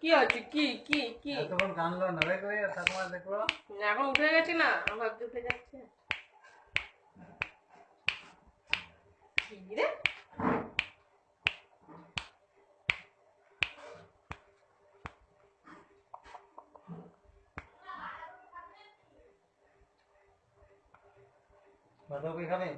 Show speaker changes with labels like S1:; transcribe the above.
S1: কি হচ্ছে কি কি কি?
S2: এতক্ষণ কানলো নড়ে করে ঠাকুমা দেখল।
S1: এখন উঠে গেছি না আমার উঠে যাচ্ছে। 馒头
S2: 为啥没？